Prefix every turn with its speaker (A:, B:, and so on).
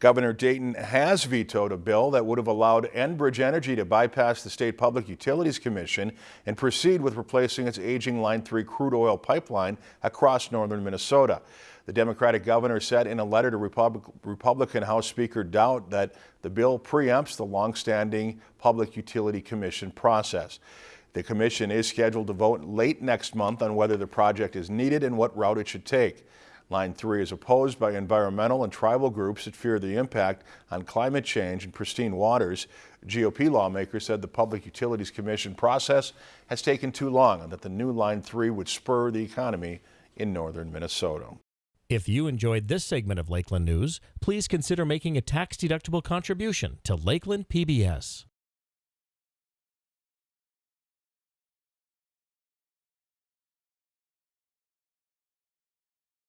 A: Governor Dayton has vetoed a bill that would have allowed Enbridge Energy to bypass the State Public Utilities Commission and proceed with replacing its aging Line 3 crude oil pipeline across northern Minnesota. The Democratic governor said in a letter to Republic Republican House Speaker Daudt that the bill preempts the longstanding Public Utility Commission process. The commission is scheduled to vote late next month on whether the project is needed and what route it should take. Line 3 is opposed by environmental and tribal groups that fear the impact on climate change and pristine waters. GOP lawmakers said the Public Utilities Commission process has taken too long and that the new Line 3 would spur the economy in northern Minnesota.
B: If you enjoyed this segment of Lakeland News, please consider making a tax-deductible contribution to Lakeland PBS.